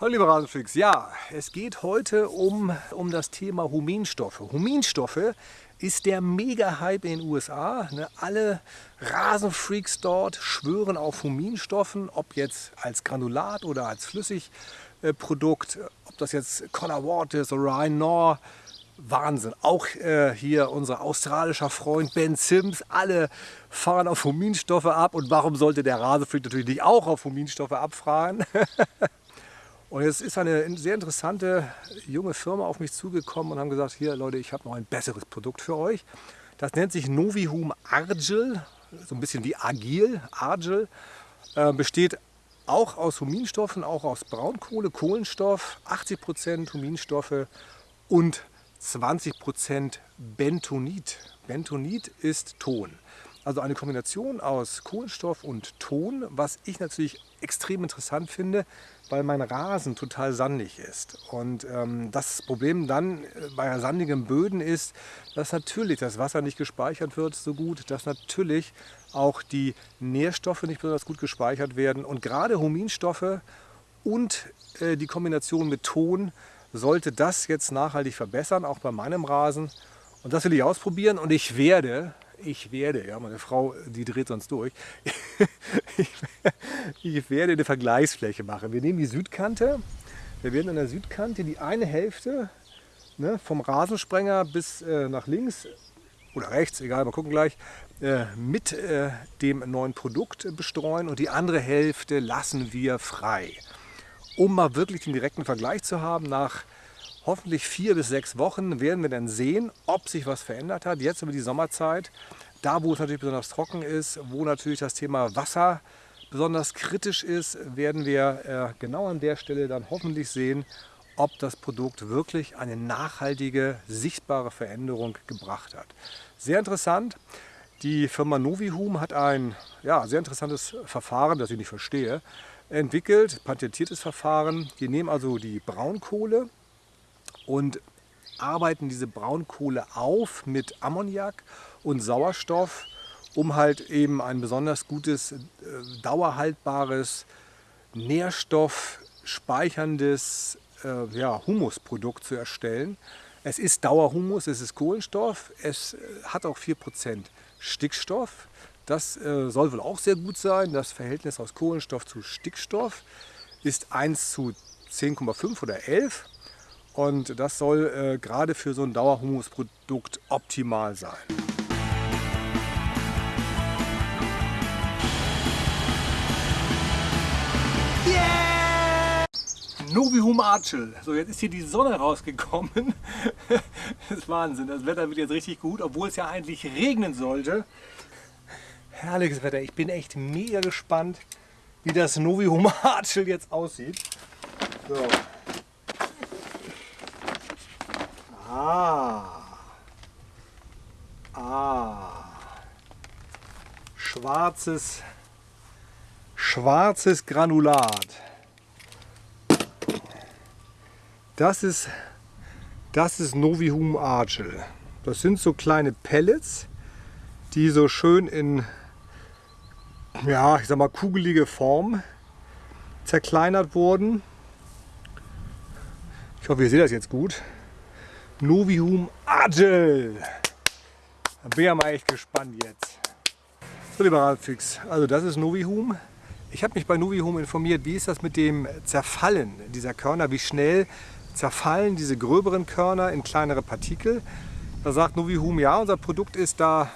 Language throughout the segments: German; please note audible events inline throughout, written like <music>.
Hallo liebe Rasenfreaks, ja, es geht heute um, um das Thema Huminstoffe. Huminstoffe ist der Mega-Hype in den USA. Ne? Alle Rasenfreaks dort schwören auf Huminstoffen, ob jetzt als Granulat oder als Flüssigprodukt, ob das jetzt Color Watt ist oder Ryan Nor. Wahnsinn. Auch äh, hier unser australischer Freund Ben Sims, alle fahren auf Huminstoffe ab. Und warum sollte der Rasenfreak natürlich nicht auch auf Huminstoffe abfahren? <laughs> Und jetzt ist eine sehr interessante junge Firma auf mich zugekommen und haben gesagt, hier Leute, ich habe noch ein besseres Produkt für euch. Das nennt sich Novihum Argil, so ein bisschen wie Agil, Argil. Äh, besteht auch aus Huminstoffen, auch aus Braunkohle, Kohlenstoff, 80% Huminstoffe und 20% Bentonit. Bentonit ist Ton. Also eine Kombination aus Kohlenstoff und Ton, was ich natürlich extrem interessant finde, weil mein Rasen total sandig ist. Und ähm, das Problem dann äh, bei sandigen Böden ist, dass natürlich das Wasser nicht gespeichert wird so gut, dass natürlich auch die Nährstoffe nicht besonders gut gespeichert werden. Und gerade Huminstoffe und äh, die Kombination mit Ton sollte das jetzt nachhaltig verbessern, auch bei meinem Rasen. Und das will ich ausprobieren und ich werde ich werde, ja, meine Frau, die dreht sonst durch, <laughs> ich, werde eine Vergleichsfläche machen. Wir nehmen die Südkante, wir werden an der Südkante die eine Hälfte ne, vom Rasensprenger bis äh, nach links oder rechts, egal, mal gucken gleich, äh, mit äh, dem neuen Produkt bestreuen und die andere Hälfte lassen wir frei. Um mal wirklich den direkten Vergleich zu haben, nach hoffentlich vier bis sechs Wochen werden wir dann sehen, ob sich was verändert hat. Jetzt über die Sommerzeit, da wo es natürlich besonders trocken ist, wo natürlich das Thema Wasser besonders kritisch ist, werden wir äh, genau an der Stelle dann hoffentlich sehen, ob das Produkt wirklich eine nachhaltige, sichtbare Veränderung gebracht hat. Sehr interessant. Die Firma Novihum hat ein ja, sehr interessantes Verfahren, das ich nicht verstehe, entwickelt, patentiertes Verfahren. Die nehmen also die Braunkohle, und arbeiten diese Braunkohle auf mit Ammoniak und Sauerstoff, um halt eben ein besonders gutes, äh, dauerhaltbares, nährstoffspeicherndes äh, ja, Humusprodukt zu erstellen. Es ist Dauerhumus, es ist Kohlenstoff, es äh, hat auch 4% Stickstoff. Das äh, soll wohl auch sehr gut sein. Das Verhältnis aus Kohlenstoff zu Stickstoff ist 1 zu 10,5 oder 11. Und das soll äh, gerade für so ein Dauerhumusprodukt optimal sein. Yeah! Novihum Archel. So, jetzt ist hier die Sonne rausgekommen. <laughs> das ist Wahnsinn. Das Wetter wird jetzt richtig gut, obwohl es ja eigentlich regnen sollte. Herrliches Wetter. Ich bin echt mega gespannt, wie das Novihum Archel jetzt aussieht. So. Ah. Ah. Schwarzes, schwarzes Granulat. Das ist, das ist Novihum Argel. Das sind so kleine Pellets, die so schön in, ja, ich sag mal, kugelige Form zerkleinert wurden. Ich hoffe, ihr seht das jetzt gut. Novihum Agile. Da bin ich mal echt gespannt jetzt. So, lieber Radfix, also das ist Novihum. Ich habe mich bei Novihum informiert, wie ist das mit dem Zerfallen dieser Körner, wie schnell zerfallen diese gröberen Körner in kleinere Partikel. Da sagt Novihum, ja, unser Produkt ist da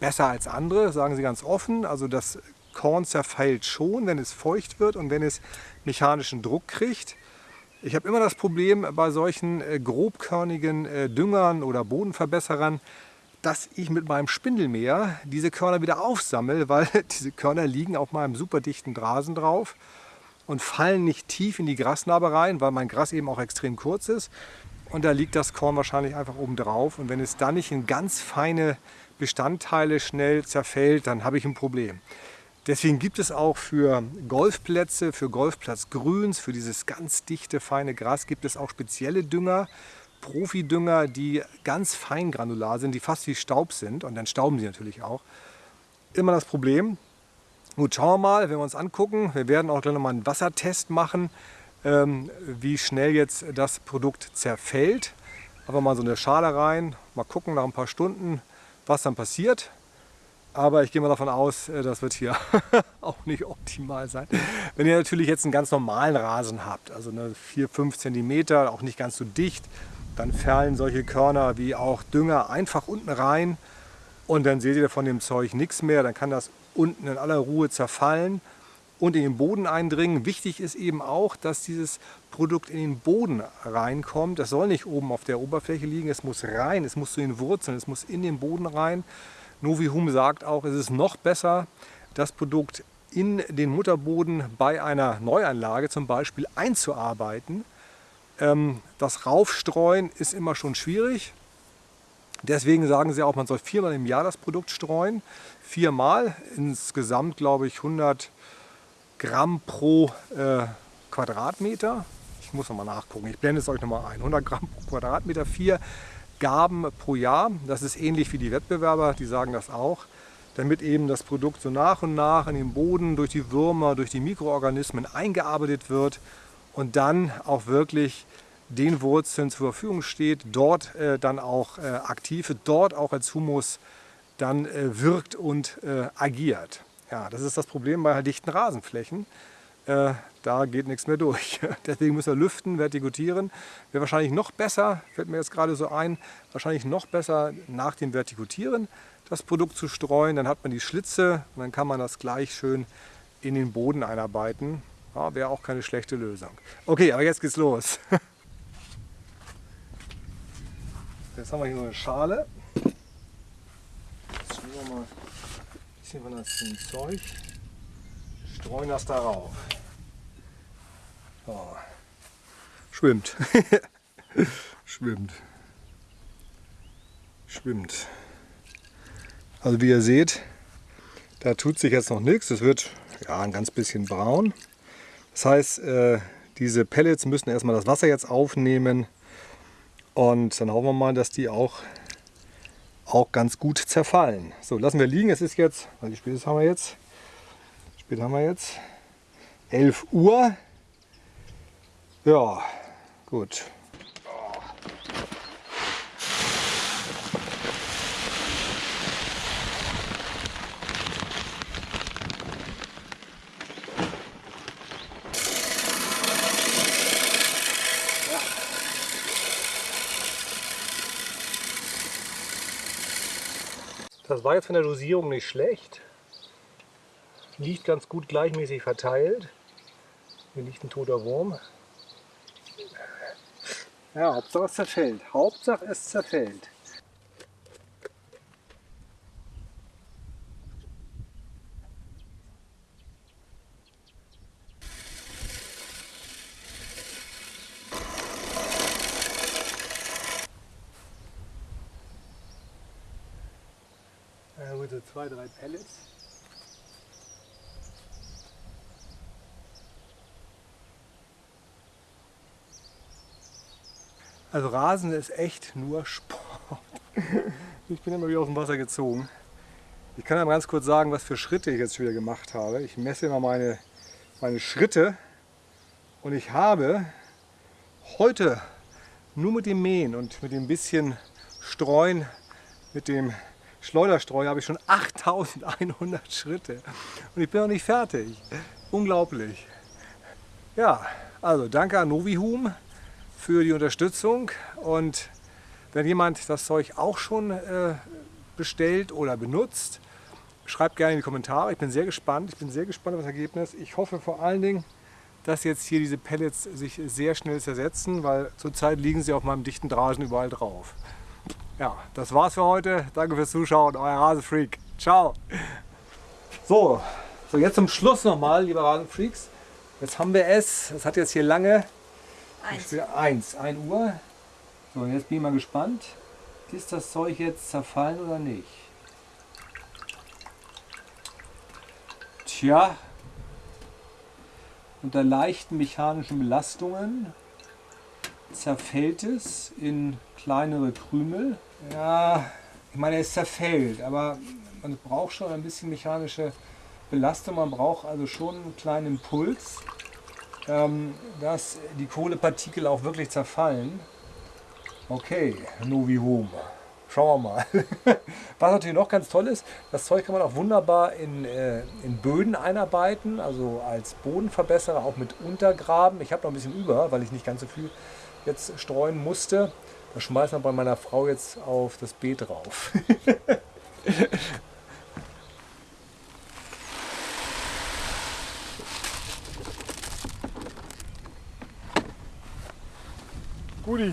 besser als andere, sagen sie ganz offen. Also das Korn zerfällt schon, wenn es feucht wird und wenn es mechanischen Druck kriegt. Ich habe immer das Problem bei solchen äh, grobkörnigen äh, Düngern oder Bodenverbesserern, dass ich mit meinem Spindelmäher diese Körner wieder aufsammle, <laughs> weil diese Körner liegen auf meinem super dichten Rasen drauf und fallen nicht tief in die Grasnarbe rein, weil mein Gras eben auch extrem kurz ist. Und da liegt das Korn wahrscheinlich einfach oben drauf. Und wenn es dann nicht in ganz feine Bestandteile schnell zerfällt, dann habe ich ein Problem. Deswegen gibt es auch für Golfplätze, für Golfplatzgrüns, für dieses ganz dichte, feine Gras gibt es auch spezielle Dünger, Profidünger, die ganz fein granular sind, die fast wie Staub sind und dann stauben sie natürlich auch. Immer das Problem, gut schauen wir mal, wenn wir uns angucken, wir werden auch gleich nochmal einen Wassertest machen, ähm, wie schnell jetzt das Produkt zerfällt. Einfach mal so eine Schale rein, mal gucken nach ein paar Stunden, was dann passiert. Aber ich gehe mal davon aus, äh, das wird hier <laughs> auch nicht optimal sein. Wenn ihr natürlich jetzt einen ganz normalen Rasen habt, also eine 4-5 cm, auch nicht ganz so dicht, dann fallen solche Körner wie auch Dünger einfach unten rein und dann seht ihr von dem Zeug nichts mehr. Dann kann das unten in aller Ruhe zerfallen und in den Boden eindringen. Wichtig ist eben auch, dass dieses Produkt in den Boden reinkommt. Das soll nicht oben auf der Oberfläche liegen, es muss rein, es muss zu den Wurzeln, es muss in den Boden rein. Novihum sagt auch, es ist noch besser, das Produkt in den Mutterboden bei einer Neuanlage zum Beispiel einzuarbeiten. Ähm, das Raufstreuen ist immer schon schwierig. Deswegen sagen sie auch, man soll viermal im Jahr das Produkt streuen. Viermal, insgesamt glaube ich 100 Gramm pro äh, Quadratmeter. Ich muss nochmal nachgucken, ich blende es euch nochmal ein. 100 Gramm pro Quadratmeter, vier Gaben pro Jahr. Das ist ähnlich wie die Wettbewerber, die sagen das auch. Damit eben das Produkt so nach und nach in den Boden durch die Würmer, durch die Mikroorganismen eingearbeitet wird und dann auch wirklich den Wurzeln zur Verfügung steht, dort äh, dann auch äh, aktiv dort auch als Humus dann äh, wirkt und äh, agiert. Ja, das ist das Problem bei dichten Rasenflächen. Äh, da geht nichts mehr durch. <laughs> Deswegen müssen wir lüften, vertikutieren. Wäre wahrscheinlich noch besser, fällt mir jetzt gerade so ein, wahrscheinlich noch besser nach dem Vertikutieren das Produkt zu streuen. Dann hat man die Schlitze und dann kann man das gleich schön in den Boden einarbeiten. Ja, Wäre auch keine schlechte Lösung. Okay, aber jetzt geht's los. <laughs> Jetzt haben wir hier so eine Schale. Jetzt wir mal ein bisschen von das Zeug. Streuen das darauf. Oh. Schwimmt. <laughs> Schwimmt. Schwimmt. Also wie ihr seht, da tut sich jetzt noch nichts. Es wird ja, ein ganz bisschen braun. Das heißt, äh, diese Pellets müssen erstmal das Wasser jetzt aufnehmen. Und dann hoffen wir mal, dass die auch, auch ganz gut zerfallen. So, lassen wir liegen. Es ist jetzt, wie spät haben wir jetzt? Spät haben wir jetzt? 11 Uhr. Ja, gut. Das war jetzt von der Dosierung nicht schlecht. Liegt ganz gut gleichmäßig verteilt. Hier liegt ein toter Wurm. Ja, Hauptsache es zerfällt. Hauptsache es zerfällt. Ja, so zwei, drei Pellets. Also Rasen ist echt nur Sport. <laughs> Ich bin immer wieder aus dem Wasser gezogen. Ich kann aber ganz kurz sagen, was für Schritte ich jetzt wieder gemacht habe. Ich messe immer meine, meine Schritte und ich habe heute nur mit dem Mähen und mit dem bisschen Streuen, mit dem Schleuderstreu habe ich schon 8100 Schritte und ich bin noch nicht fertig. Unglaublich. Ja, also danke an Novihum für die Unterstützung. Und wenn jemand das Zeug auch schon äh, bestellt oder benutzt, schreibt gerne in die Kommentare. Ich bin sehr gespannt. Ich bin sehr gespannt auf das Ergebnis. Ich hoffe vor allen Dingen, dass jetzt hier diese Pellets sich sehr schnell zersetzen, weil zurzeit liegen sie auf meinem dichten Drasen überall drauf. Ja, das war's für heute. Danke fürs Zuschauen. Euer Rasenfreak. Ciao. So, so jetzt zum Schluss nochmal, liebe Rasenfreaks. Jetzt haben wir es. Es hat jetzt hier lange Eins. Eins, 1 Uhr. So, jetzt bin ich mal gespannt. Ist das Zeug jetzt zerfallen oder nicht? Tja, unter leichten mechanischen Belastungen zerfällt es in kleinere Krümel. Ja, ich meine, es zerfällt, aber man braucht schon ein bisschen mechanische Belastung. Man braucht also schon einen kleinen Impuls. Ähm, dass die Kohlepartikel auch wirklich zerfallen. Okay, Novi Home. Schauen wir mal. <laughs> Was natürlich noch ganz toll ist, das Zeug kann man auch wunderbar in, äh, in Böden einarbeiten, also als Bodenverbesserer, auch mit Untergraben. Ich habe noch ein bisschen über, weil ich nicht ganz so viel jetzt streuen musste. Das schmeißen wir bei meiner Frau jetzt auf das Beet drauf. <laughs> Gute